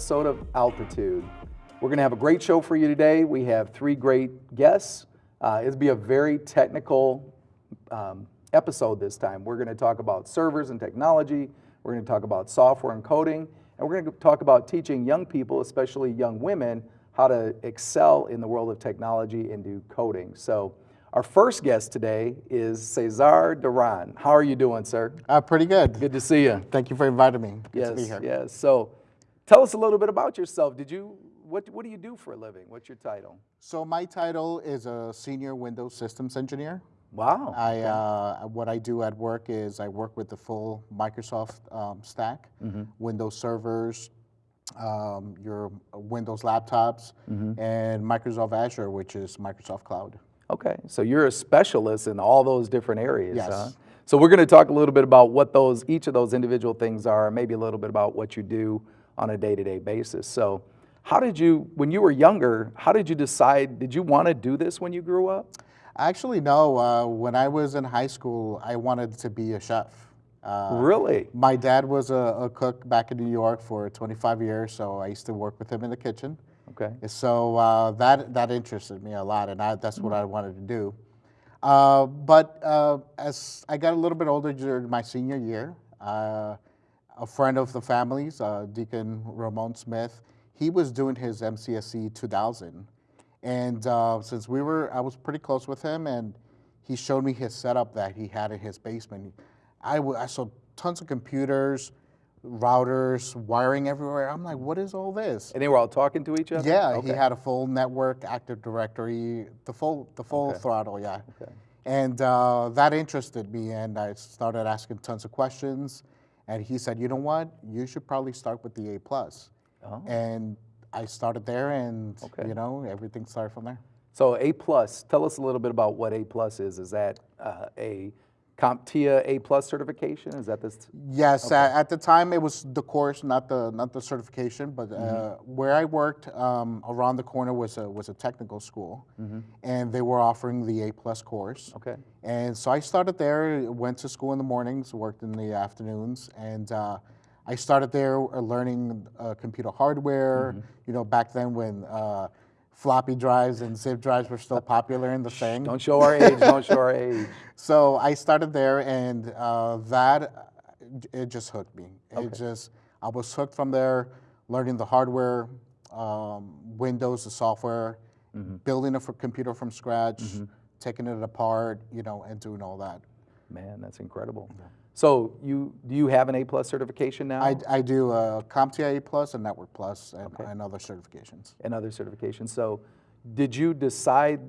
welcome to this episode of Altitude. We're going to have a great show for you today. We have three great guests. Uh, it'll be a very technical um, episode this time. We're going to talk about servers and technology. We're going to talk about software and coding. And we're going to talk about teaching young people, especially young women, how to excel in the world of technology and do coding. So our first guest today is Cesar Duran. How are you doing, sir? Uh, pretty good. Good to see you. Thank you for inviting me. Good yes, to be here. yes. So tell us a little bit about yourself. Did you, what, what do you do for a living? What's your title? So my title is a senior Windows systems engineer. Wow. I, uh, what I do at work is I work with the full Microsoft um, stack, mm -hmm. Windows servers, um, your Windows laptops, mm -hmm. and Microsoft Azure, which is Microsoft Cloud. Okay, so you're a specialist in all those different areas, yes. huh? So we're going to talk a little bit about what those, each of those individual things are, maybe a little bit about what you do on a day-to-day -day basis. So how did you, when you were younger, how did you decide, did you want to do this when you grew up? Actually, no. Uh, when I was in high school, I wanted to be a chef. Uh, really? My dad was a, a, cook back in New York for 25 years, so I used to work with him in the kitchen. Okay. So uh, that that interested me a lot, and I, that's what I wanted to do. Uh, but uh, as I got a little bit older during my senior year, uh, a friend of the family's, uh, Deacon Ramon Smith, he was doing his MCSE 2000, and uh, since we were, I was pretty close with him, and he showed me his setup that he had in his basement. I, I saw tons of computers, routers, wiring everywhere. I'm like, what is all this? And they were all talking to each other? Yeah, okay. he had a full network, Active Directory, the full, the full okay. throttle, yeah. Okay. And uh, that interested me, and I started asking tons of questions. And he said, you know what? You should probably start with the A plus. Oh. And I started there, and okay. you know, everything started from there. So A plus, tell us a little bit about what A plus is. Is that uh, a CompTIA A plus certification? Is that this? Yes, okay. at, at, the time it was the course, not the not the certification. But mm -hmm. uh, mm-hmm. where I worked, um, around the corner was a was a technical school, mm -hmm. and they were offering the A plus course. Okay. And so I started there, went to school in the mornings, worked in the afternoons, and. Uh, I started there uh, learning uh, computer hardware. Mm -hmm. You know, back then when uh, floppy drives and zip drives were still popular in the thing. Don't show our age, don't show our age. So I started there and uh, that, it just hooked me. Okay. It just, I was hooked from there, learning the hardware, um, Windows, the software, mm -hmm. building a computer from scratch, mm -hmm. taking it apart, you know, and doing all that. Man, that's incredible. Yeah. So you do you have an A plus certification now? I, I do uh, CompTIA A plus and Network plus and, okay. and other certifications. And other certifications. So did you decide,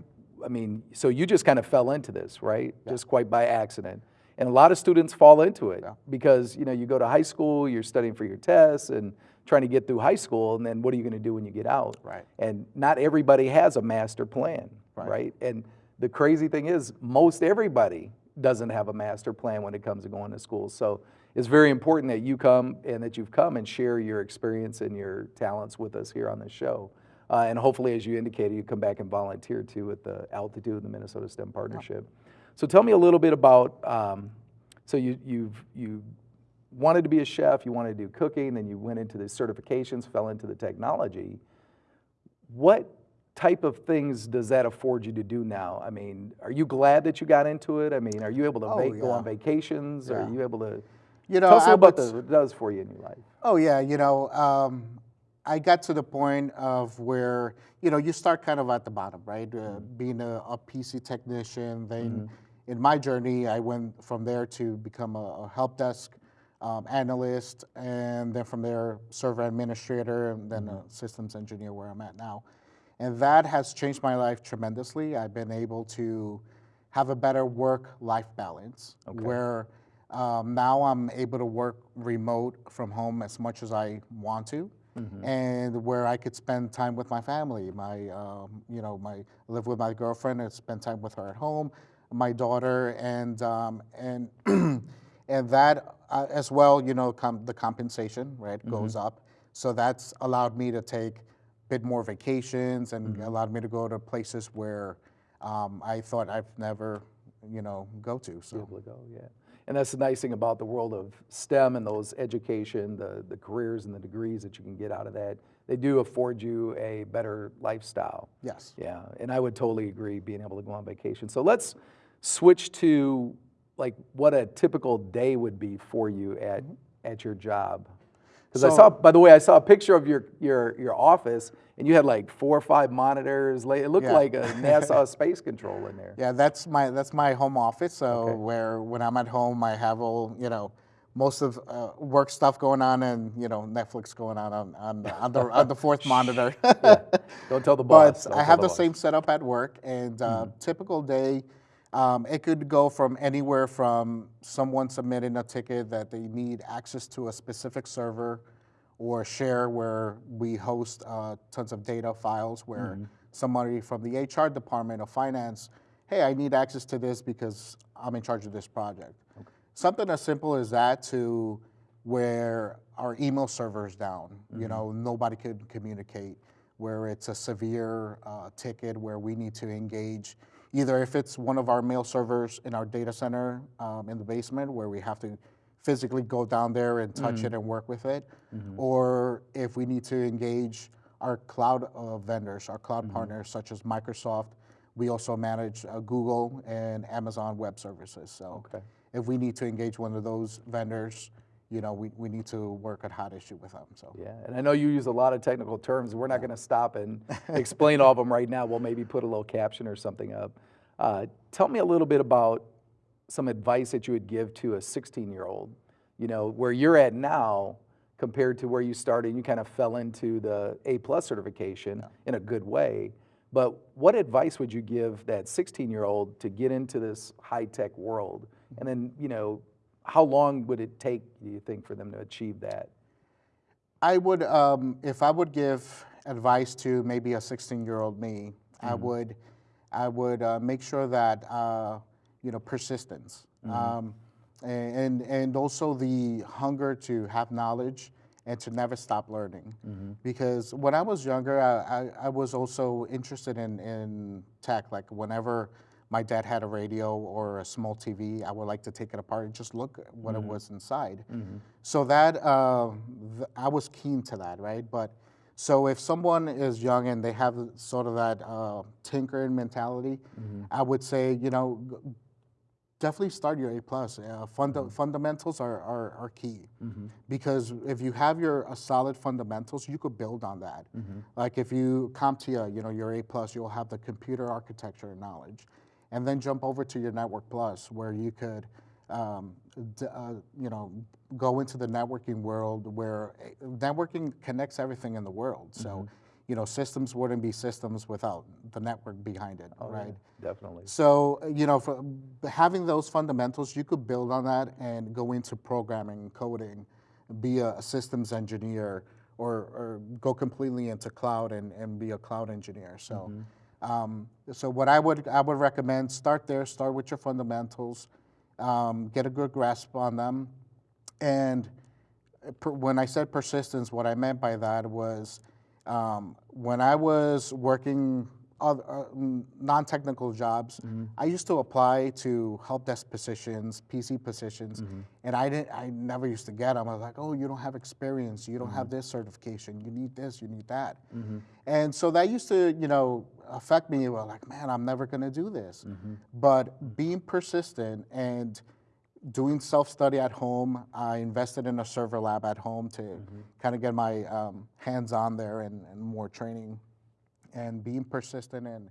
I mean, so you just kind of fell into this, right? Yeah. Just quite by accident. And a lot of students fall into it yeah. because you know you go to high school, you're studying for your tests and trying to get through high school, and then what are you going to do when you get out? Right. And not everybody has a master plan, right? right? And the crazy thing is, most everybody doesn't have a master plan when it comes to going to school. So it's very important that you come and that you've come and share your experience and your talents with us here on the show. Uh, and hopefully, as you indicated, you come back and volunteer too at the Altitude and the Minnesota STEM Partnership. So tell me a little bit about, um, so you, you've, you wanted to be a chef, you wanted to do cooking, then you went into the certifications, fell into the technology. What type of things does that afford you to do now? I mean, are you glad that you got into it? I mean, are you able to oh, yeah. go on vacations? Yeah. Are you able to, you know, tell us what it does for you in your life. Oh yeah, you know, um, I got to the point of where, you know, you start kind of at the bottom, right? Uh, mm -hmm. Being a, a, PC technician, then mm -hmm. in my journey, I went from there to become a, a help desk um, analyst, and then from there, server administrator, and then mm -hmm. a systems engineer where I'm at now. And that has changed my life tremendously. I've been able to have a better work-life balance okay. where um, now I'm able to work remote from home as much as I want to. Mm -hmm. And where I could spend time with my family, my, um, you know, my live with my girlfriend and spend time with her at home, my daughter, and um, and and that uh, as well, you know, the compensation right mm -hmm. goes up. So that's allowed me to take bit more vacations and mm -hmm. allowed me to go to places where um, I thought I've never, you know, go to. So. Be able to go, yeah. and that's the nice thing about the world of STEM and those education, the, the careers and the degrees that you can get out of that. They do afford you a better lifestyle. Yes. Yeah, and I would totally agree being able to go on vacation. So let's switch to like what a typical day would be for you at at your job. Because I saw, by the way, I saw a picture of your your your office, and you had like four or five monitors. It looked Yeah. like a NASA space control in there. Yeah, that's my that's my home office. So Okay. where when I'm at home, I have all you know most of uh, work stuff going on, and you know Netflix going on on on the on the, on the fourth monitor. Don't tell the boss. but don't I have the boss. same setup at work, and uh, typical day, um, it could go from anywhere from someone submitting a ticket that they need access to a specific server, or share where we host uh, tons of data files where somebody from the HR department or finance, hey, I need access to this because I'm in charge of this project. Something as simple as that to where our email server is down, you know, nobody could communicate, where it's a severe uh, ticket where we need to engage, either if it's one of our mail servers in our data center um, in the basement where we have to physically go down there and touch it and work with it, or if we need to engage our cloud uh, vendors, our cloud partners such as Microsoft. We also manage uh, Google and Amazon Web Services. So Okay. if we need to engage one of those vendors, you know, we, we need to work at hot issue with them. So Yeah, and I know you use a lot of technical terms. We're not going to stop and explain all of them right now. We'll maybe put a little caption or something up. Uh, tell me a little bit about some advice that you would give to a 16-year-old. You know, where you're at now compared to where you started. You kind of fell into the A plus certification in a good way. But what advice would you give that 16-year-old to get into this high-tech world? And then, you know, how long would it take, do you think, for them to achieve that? I would, um, if I would give advice to maybe a 16 year old me, I would, I would uh, make sure that, uh, you know, persistence. Um, and, and also the hunger to have knowledge and to never stop learning. Because when I was younger, I, I, I was also interested in, in tech. Like whenever my dad had a radio or a small TV, I would like to take it apart and just look at what it was inside. So that uh, th- I was keen to that, right? But so if someone is young and they have sort of that uh, tinkering mentality, I would say, you know, definitely start your A plus. Uh, funda- Fundamentals are, are, are key because if you have your solid fundamentals, you could build on that. Like if you CompTIA, you know, your A plus, you'll have the computer architecture knowledge, and then jump over to your Network Plus where you could, um, d- uh, you know, go into the networking world where uh, networking connects everything in the world. So. You know, systems wouldn't be systems without the network behind it, right? Definitely. So, uh, you know, for having those fundamentals, you could build on that and go into programming, coding, be a, a systems engineer, or, or go completely into cloud and, and be a cloud engineer. So, um, so what I would I would recommend start there, start with your fundamentals, um, get a good grasp on them, and uh, per- when I said persistence, what I meant by that was um, when I was working other, uh, mm, non-technical jobs, I used to apply to help desk positions, PC positions, and I didn't. I never used to get them. I was like, "Oh, you don't have experience. You don't have this certification. You need this. You need that." And so that used to, you know, affect me. Well, like, man, I'm never going to do this. Mm-hmm. But being persistent and doing self-study at home. I invested in a server lab at home to mm-hmm. kind of get my um, hands on there and, and more training and being persistent and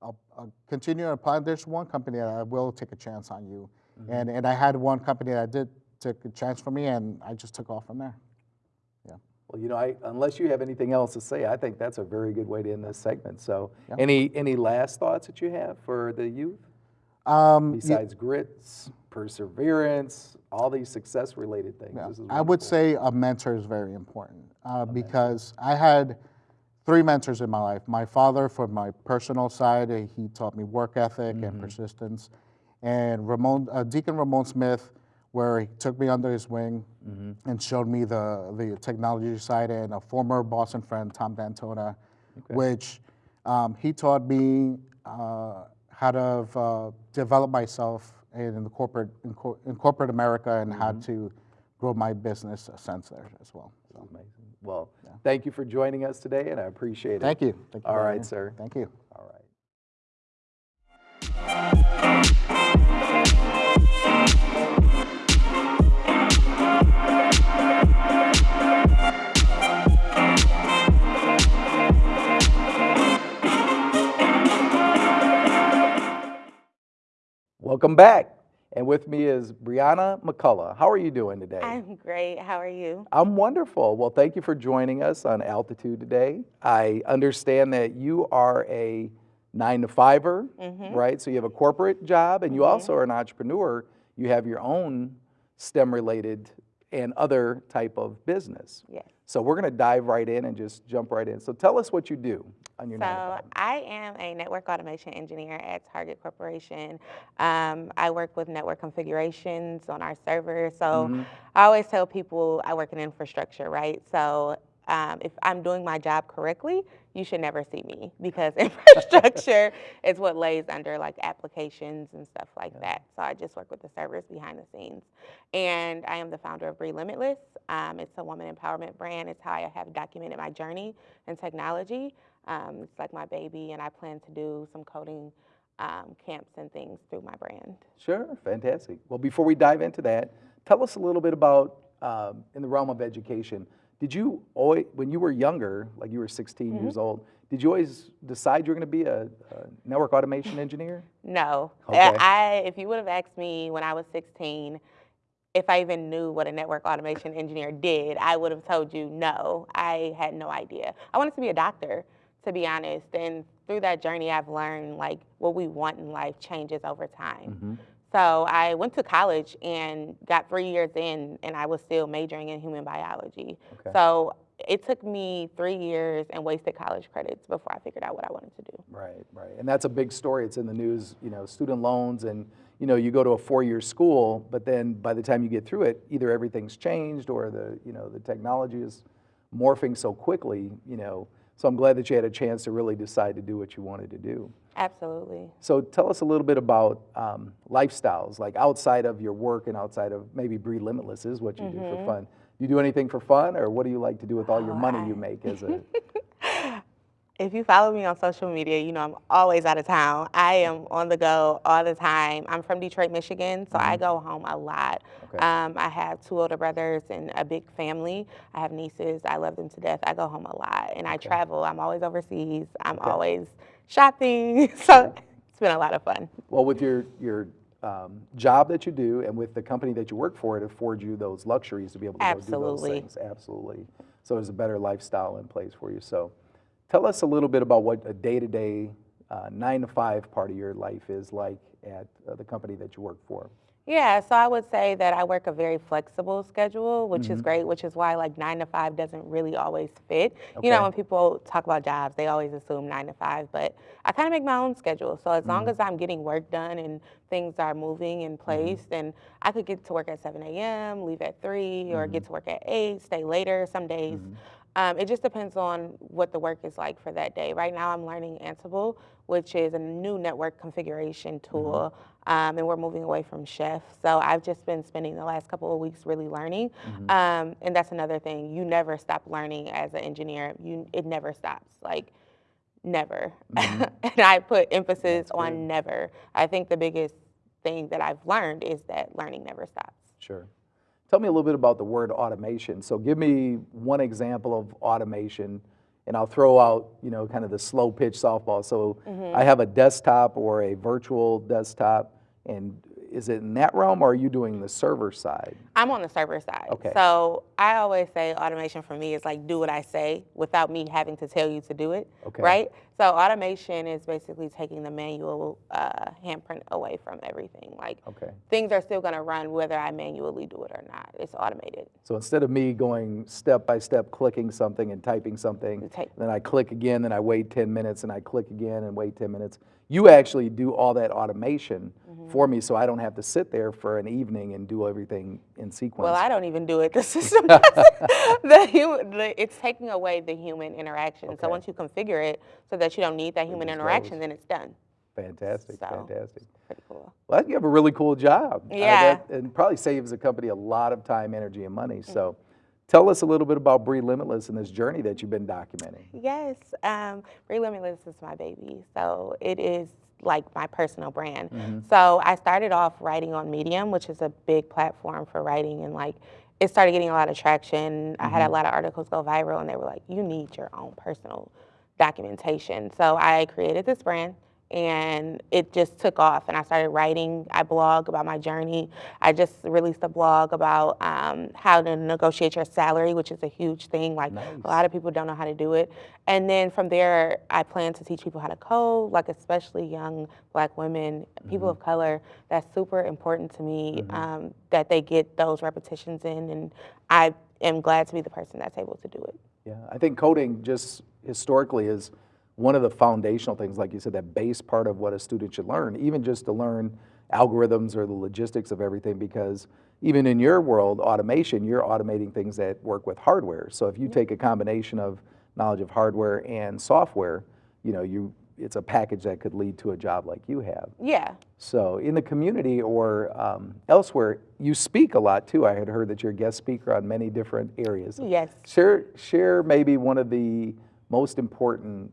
I'll, I'll continue to apply. There's one company that I will take a chance on you. Mm-hmm. And, and I had one company that did take a chance for me and I just took off from there. Yeah. Well, you know, I, unless you have anything else to say, I think that's a very good way to end this segment. So, any any last thoughts that you have for the youth Um, besides grits, perseverance, all these success-related things? Yeah. I would say a mentor is very important uh, because I had three mentors in my life. My father, from my personal side, uh, he taught me work ethic and persistence. And Ramon, uh, Deacon Ramon Smith, where he took me under his wing and showed me the, the technology side, and a former Boston friend, Tom D'Antona, which um, he taught me uh, how to uh, develop myself in the corporate in, cor- in corporate America and how Mm-hmm. to grow my business sense there as well. So, Amazing. Well, thank you for joining us today, and I appreciate it. thank you. Thank you All right, much. sir. Thank you. All right. Welcome back. And with me is Brianna McCullough. How are you doing today? I'm great. How are you? I'm wonderful. Well, thank you for joining us on Altitude today. I understand that you are a nine to fiver, Mm-hmm. right? So you have a corporate job and you also are an entrepreneur. You have your own STEM related and other type of business. Yes. So we're going to dive right in and just jump right in. So tell us what you do on your So. I am a network automation engineer at Target Corporation. Um, I work with network configurations on our server. So Mhm. I always tell people I work in infrastructure, right? So um, if I'm doing my job correctly, you should never see me because infrastructure is what lays under like applications and stuff like that. So I just work with the servers behind the scenes. And I am the founder of Bree Limitless. Um, it's a woman empowerment brand. It's how I have documented my journey in technology. Um, it's like my baby, and I plan to do some coding um, camps and things through my brand. Sure, fantastic. Well, before we dive into that, tell us a little bit about um, in the realm of education. Did you always, when you were younger, like you were 16 Mm-hmm. years old, did you always decide you were going to be a, a network automation engineer? No. Okay. I, if you would have asked me when I was 16 if I even knew what a network automation engineer did, I would have told you no. I had no idea. I wanted to be a doctor, to be honest. And through that journey, I've learned like what we want in life changes over time. Mhm. So I went to college and got three years in, and I was still majoring in human biology. Okay. So it took me three years and wasted college credits before I figured out what I wanted to do. Right, right. And that's a big story. It's in the news, you know, student loans and, you know, you go to a four-year school, but then by the time you get through it, either everything's changed or the, you know, the technology is morphing so quickly, you know. So I'm glad that you had a chance to really decide to do what you wanted to do. Absolutely. So tell us a little bit about um, lifestyles, like outside of your work and outside of maybe Bree Limitless is what you do for fun. Do you do anything for fun, or what do you like to do with all your Oh, money you make as a? If you follow me on social media, you know I'm always out of town. I am on the go all the time. I'm from Detroit, Michigan, so I go home a lot. Mm-hmm. Okay. Um, I have two older brothers and a big family. I have nieces. I love them to death. I go home a lot, and I travel. I'm always overseas. I'm always shopping. so it's been a lot of fun. Well, with your your um, job that you do and with the company that you work for, it affords you those luxuries to be able to go do Absolutely. those things. Absolutely. So there's a better lifestyle in place for you. So tell us a little bit about what a day-to-day uh, nine to five part of your life is like at uh, the company that you work for. Yeah, so I would say that I work a very flexible schedule, which Mm-hmm. is great, which is why like nine to five doesn't really always fit. You know, when people talk about jobs, they always assume nine to five, but I kind of make my own schedule. So as Mm-hmm. long as I'm getting work done and things are moving in place, then I could get to work at 7 a.m., leave at 3, or Mm-hmm. get to work at 8, stay later some days. Um, it just depends on what the work is like for that day. Right now, I'm learning Ansible, which is a new network configuration tool, um, and we're moving away from Chef. So I've just been spending the last couple of weeks really learning, um, and that's another thing. You never stop learning as an engineer. You it never stops. Like never, and I put emphasis on never. I think the biggest thing that I've learned is that learning never stops. Sure. Tell me a little bit about the word automation. So give me one example of automation, and I'll throw out, you know, kind of the slow pitch softball. So mm-hmm. I have a desktop or a virtual desktop, and is it in that realm, or are you doing the server side? I'm on the server side. Okay. So I always say automation for me is like do what I say without me having to tell you to do it. Okay. Right? So automation is basically taking the manual uh, handprint away from everything. Like Okay. things are still going to run whether I manually do it or not. It's automated. So instead of me going step by step, clicking something and typing something, take- then I click again, then I wait 10 minutes, and I click again and wait 10 minutes. You actually do all that automation Mm-hmm. for me, so I don't have to sit there for an evening and do everything in sequence. Well, I don't even do it. The system does it. the, the It's taking away the human interaction. Okay. So once you configure it so that you don't need that human interaction, goes. then it's done. Fantastic, So- fantastic. Pretty cool. Well, you have a really cool job. Uh, Yeah. that- And probably saves the company a lot of time, energy, and money. Mm. So tell us a little bit about Bree Limitless and this journey that you've been documenting. Yes, um, Bree Limitless is my baby. So it is like my personal brand. So I started off writing on Medium, which is a big platform for writing, and like it started getting a lot of traction. I had a lot of articles go viral, and they were like, "You need your own personal documentation." So I created this brand. And it just took off, and I started writing. I blog about my journey. I just released a blog about um, how to negotiate your salary, which is a huge thing. Like Nice. a lot of people don't know how to do it. And then from there, I plan to teach people how to code, like especially young black women, people of color. That's super important to me um, that they get those repetitions in. And I am glad to be the person that's able to do it. Yeah, I think coding just historically is one of the foundational things, like you said, that base part of what a student should learn, even just to learn algorithms or the logistics of everything, because even in your world, automation, you're automating things that work with hardware. So if you take a combination of knowledge of hardware and software, you know, you, it's a package that could lead to a job like you have. Yeah. So in the community or um, elsewhere, you speak a lot too. I had heard that you're a guest speaker on many different areas. Yes. Share, share maybe one of the most important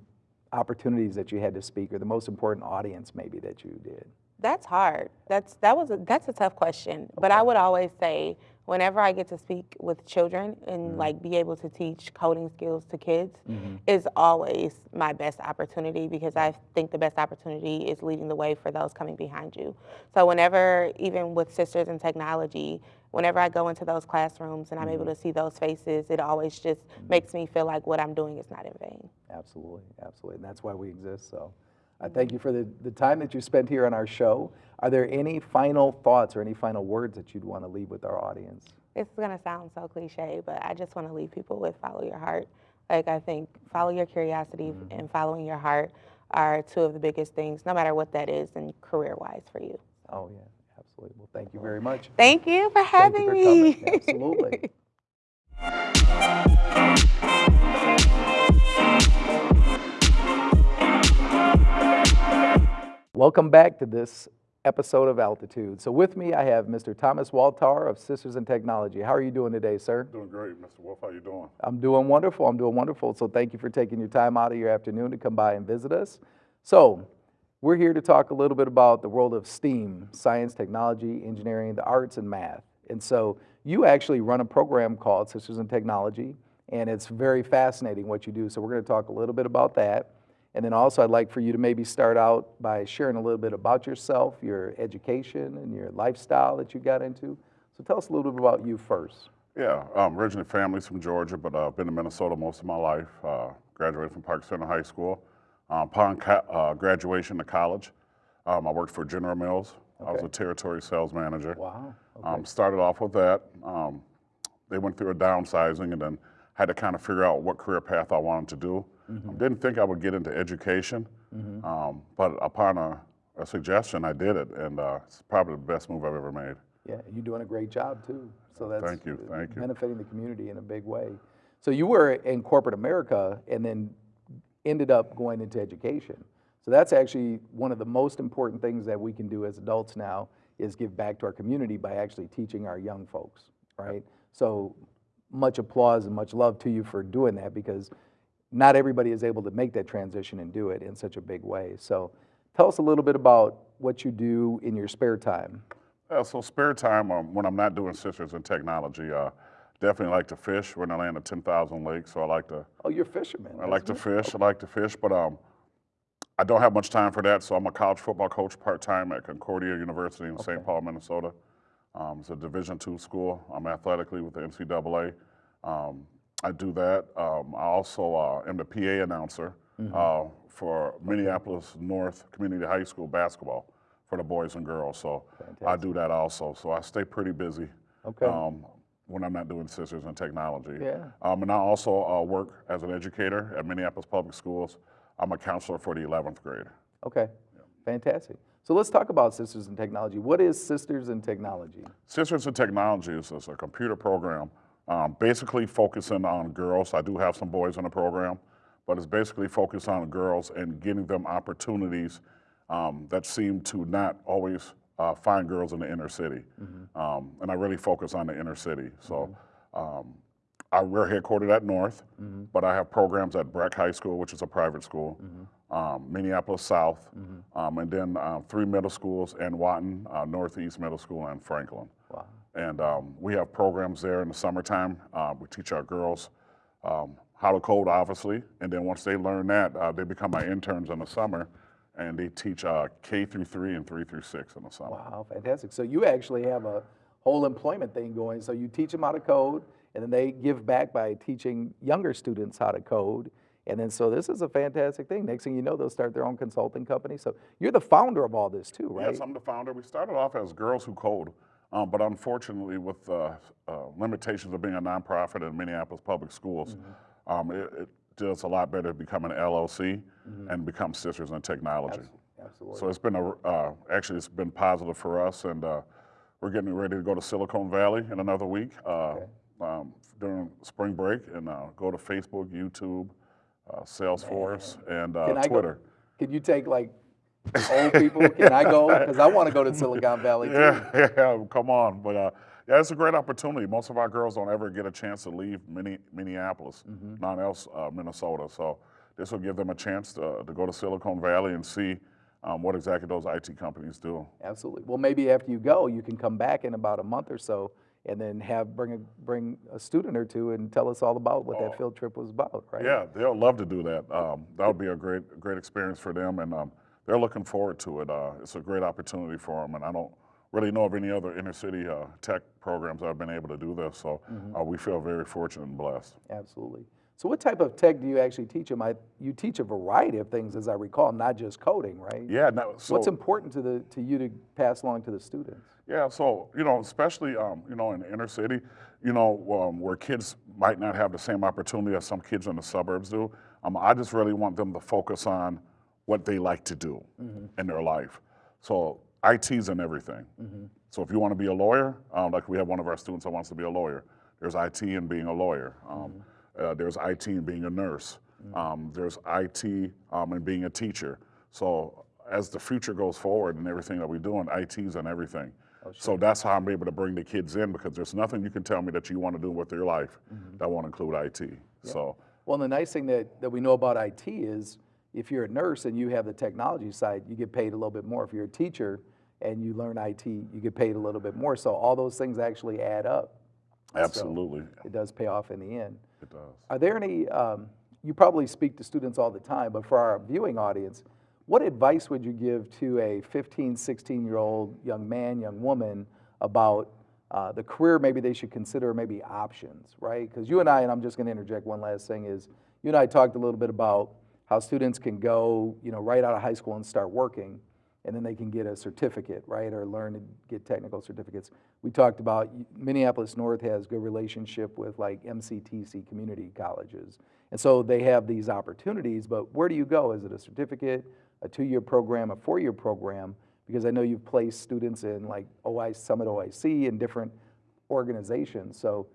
opportunities that you had to speak, or the most important audience maybe that you did. That's hard. That's that was a, that's a tough question. But I would always say whenever I get to speak with children and mm-hmm. like be able to teach coding skills to kids mm-hmm. is always my best opportunity because I think the best opportunity is leading the way for those coming behind you. So whenever even with Sisters in Technology, whenever I go into those classrooms and I'm able mm-hmm. to see those faces, it always just mm-hmm. makes me feel like what I'm doing is not in vain. Absolutely, absolutely. And that's why we exist. So I mm-hmm. thank you for the, the time that you spent here on our show. Are there any final thoughts or any final words that you'd want to leave with our audience? It's gonna sound so cliche, but I just want to leave people with follow your heart. Like I think follow your curiosity and following your heart are two of the biggest things, no matter what that is, and career-wise for you. Oh, yeah, absolutely. Well, thank you very much. Thank you for Thank having you for me. coming. Absolutely. Welcome back to this episode of Altitude. So with me, I have Mr. Thomas Waltar of Sisters in Technology. How are you doing today, sir? Doing great, Mr. Wolf. How are you doing? I'm doing wonderful. I'm doing wonderful. So thank you for taking your time out of your afternoon to come by and visit us. So we're here to talk a little bit about the world of STEAM, science, technology, engineering, the arts, and math. And so you actually run a program called Sisters in Technology, and it's very fascinating what you do. So we're going to talk a little bit about that. And then also I'd like for you to maybe start out by sharing a little bit about yourself, your education, and your lifestyle that you got into. So tell us a little bit about you first. Yeah, um, originally family's from Georgia, but I've been in Minnesota most of my life. Uh, graduated from Park Center High School. Um, upon uh, graduation to college, um, I worked for General Mills. I was a territory sales manager. Wow. Um, started off with that. Um, they went through a downsizing and then had to kind of figure out what career path I wanted to do. Mm-hmm. Um, didn't think I would get into education, um, but upon a, a suggestion, I did it, and uh, it's probably the best move I've ever made. Yeah, you're doing a great job too. So that's Thank you, thank you. benefiting the community in a big way. So you were in corporate America and then ended up going into education. So that's actually one of the most important things that we can do as adults now is give back to our community by actually teaching our young folks, right? So much applause and much love to you for doing that because not everybody is able to make that transition and do it in such a big way. So tell us a little bit about what you do in your spare time. Yeah, so spare time um, when I'm not doing Sisters in Technology, uh, definitely like to fish. We're in the land of 10,000 lakes, so I like to Oh, you're a fisherman. I like to fish. I like to fish, but um, I don't have much time for that. So I'm a college football coach part time at Concordia University in St. Paul, Minnesota. Um, it's a Division two school. I'm athletically with the NCAA. Um, I do that. Um, I also uh, am the PA announcer uh, for Minneapolis North Community High School basketball for the boys and girls. So I do that also. So I stay pretty busy. Okay. Um, when I'm not doing Sisters in Technology. Yeah. Um, and I also uh, work as an educator at Minneapolis Public Schools. I'm a counselor for the 11th grade. Okay, fantastic. So let's talk about Sisters in Technology. What is Sisters in Technology? Sisters in Technology is, is a computer program um, basically focusing on girls. I do have some boys in the program, but it's basically focused on girls and getting them opportunities um, that seem to not always uh, find girls in the inner city. Um, and I really focus on the inner city. So um, I, we're headquartered at North, but I have programs at Breck High School, which is a private school, um, Minneapolis South, um, and then uh, three middle schools Anwatin, uh, Northeast Middle School, and Franklin. Wow. And um, we have programs there in the summertime. Uh, we teach our girls um, how to code, obviously, and then once they learn that, uh, they become my interns in the summer, and they teach uh, K through three and three through six in the summer. Wow, fantastic. So you actually have a whole employment thing going. So you teach them how to code, and then they give back by teaching younger students how to code. And then, so this is a fantastic thing. Next thing you know, they'll start their own consulting company. So you're the founder of all this too, right? Yes, I'm the founder. We started off as Girls Who Code, um, but unfortunately, with uh, uh, limitations of being a nonprofit in Minneapolis public schools, Mm-hmm. um, it, it does a lot better to become an LLC and become Sisters in Technology. Absolutely. So it's been a, uh, actually it's been positive for us, and uh, we're getting ready to go to Silicon Valley in another week uh, um, during spring break, and uh, go to Facebook, YouTube, uh, Salesforce, and uh, Can I Twitter. go? Can you take like old people? Can I go? Because I want to go to Silicon Valley too. Yeah, yeah, come on. But uh, yeah, it's a great opportunity. Most of our girls don't ever get a chance to leave Minne- Minneapolis, Mm-hmm. none else uh, Minnesota. So this will give them a chance to, to go to Silicon Valley and see um, what exactly those IT companies do. Absolutely. Well, maybe after you go, you can come back in about a month or so, and then have bring a bring a student or two and tell us all about what that field trip was about, right? Oh. Yeah, they'll love to do that. Um, that would be a great, great experience for them, and um, they're looking forward to it. Uh, it's a great opportunity for them, and I don't really know of any other inner city uh, tech programs that have been able to do this. So Mm-hmm. uh, we feel very fortunate and blessed. Absolutely. So, what type of tech do you actually teach them? I, you teach a variety of things, as I recall, not just coding, right? Yeah. Now, so, What's important to the to you to pass along to the students? Yeah, so you know, especially um, you know in the inner city, you know um, where kids might not have the same opportunity as some kids in the suburbs do. Um, I just really want them to focus on what they like to do in their life. So IT's in everything. So if you want to be a lawyer, um, like we have one of our students that wants to be a lawyer, there's IT in being a lawyer. Um, uh, there's IT in being a nurse. Um, there's IT um, in being a teacher. So as the future goes forward and everything that we do in IT's and everything. So that's how I'm able to bring the kids in because there's nothing you can tell me that you want to do with your life that won't include IT. So Well, the nice thing that, that we know about IT is if you're a nurse and you have the technology side, you get paid a little bit more. If you're a teacher and you learn IT, you get paid a little bit more. So all those things actually add up. absolutely, It does pay off in the end. it does. Are there any, um, you probably speak to students all the time, but for our viewing audience, what advice would you give to a 15, 16 year old young man, young woman about uh, the career maybe they should consider, maybe options, right? Because you and I, and I'm just going to interject one last thing, is you and I talked a little bit about how students can go, you know, right out of high school and start working, and then they can get a certificate, right, or learn to get technical certificates. We talked about Minneapolis North has good relationship with like MCTC community colleges, and so they have these opportunities. But where do you go? Is it a certificate, a two-year program, a four-year program? Because I know you've placed students in like OI Summit OIC and different organizations. So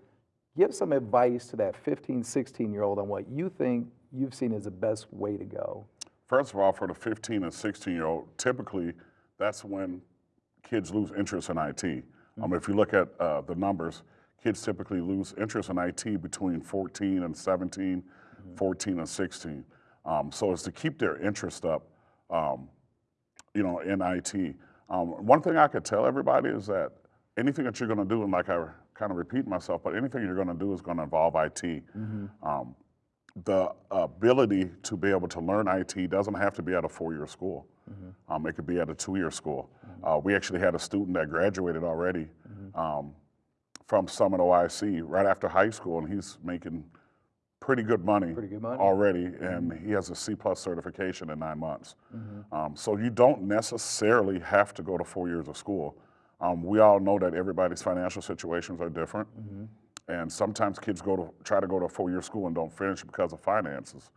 give some advice to that 15, 16 year old on what you think you've seen as the best way to go. First of all, for the 15 and 16 year old, typically that's when kids lose interest in IT. Um, if you look at uh, the numbers, kids typically lose interest in IT between 14 and 17, 14 and 16. Um, so it's to keep their interest up, um, you know, in IT. Um, one thing I could tell everybody is that anything that you're going to do, and like I kind of repeat myself, but anything you're going to do is going to involve IT. Um, the ability to be able to learn IT doesn't have to be at a four-year school. Um, it could be at a two-year school. Uh, we actually had a student that graduated already um, from Summit OIC right after high school, and he's making pretty good money, Pretty good money. already, and he has a C plus certification in nine months. Um, so you don't necessarily have to go to four years of school. Um, we all know that everybody's financial situations are different. And sometimes kids go to try to go to a four-year school and don't finish because of finances.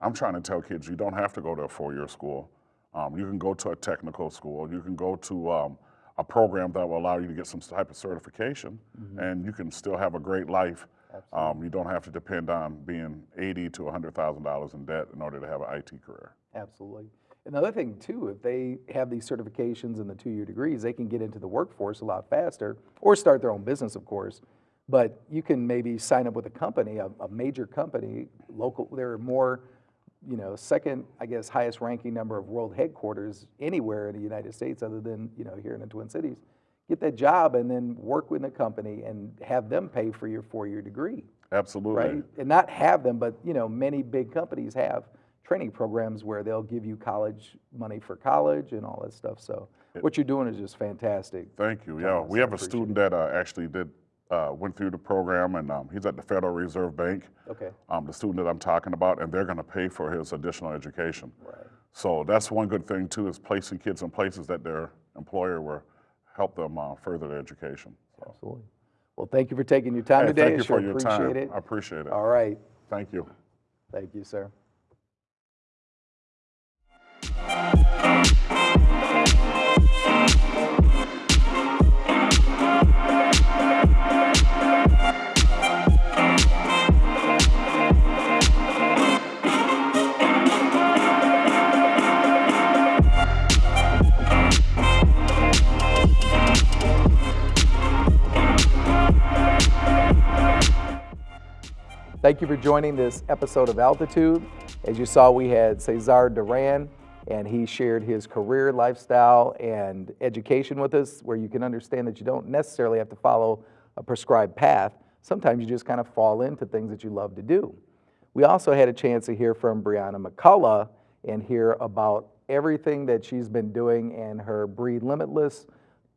I'm trying to tell kids you don't have to go to a four-year school. Um, you can go to a technical school. You can go to um, a program that will allow you to get some type of certification, and you can still have a great life. Um, you don't have to depend on being eighty to hundred thousand dollars in debt in order to have an IT career. Absolutely. Another thing too, if they have these certifications and the two-year degrees, they can get into the workforce a lot faster, or start their own business, of course. But you can maybe sign up with a company, a, a major company, local. There are more, you know, second, I guess, highest ranking number of world headquarters anywhere in the United States, other than you know here in the Twin Cities. Get that job and then work with a company and have them pay for your four-year degree Absolutely. right? And not have them, but you know, many big companies have training programs where they'll give you college money for college and all that stuff. So what you're doing is just fantastic. Thank you. Yeah, we have a student that uh, actually did uh, went through the program, and um, he's at the Federal Reserve Bank. Okay. Um, the student that I'm talking about, and they're going to pay for his additional education. Right. So that's one good thing too, is placing kids in places that their employer will help them uh, further their education. So, Absolutely. Well, thank you for taking your time hey, today. thank I you sure for your appreciate time. it. I appreciate it. All right. Thank you. Thank you, sir. Thank you for joining this episode of Altitude. As you saw, we had Cesar Duran, and he shared his career, lifestyle, and education with us, where you can understand that you don't necessarily have to follow a prescribed path. Sometimes you just kind of fall into things that you love to do. We also had a chance to hear from Brianna McCullough and hear about everything that she's been doing and her Bree Limitless,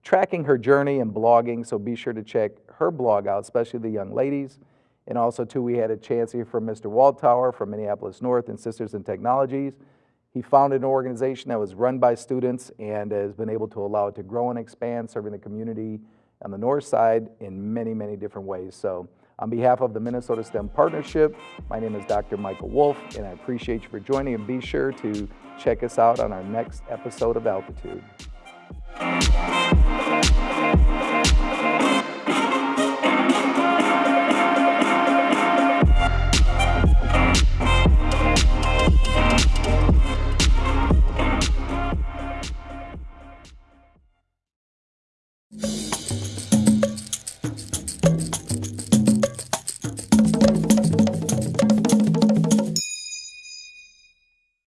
tracking her journey and blogging. So be sure to check her blog out, especially the young ladies. And also, too, we had a chance hear from Mr. Waldtower from Minneapolis North and Sisters in Technologies. He founded an organization that was run by students and has been able to allow it to grow and expand, serving the community on the north side in many, many different ways. So on behalf of the Minnesota STEM Partnership, my name is Dr. Michael Wolf, and I appreciate you for joining, and be sure to check us out on our next episode of Altitude.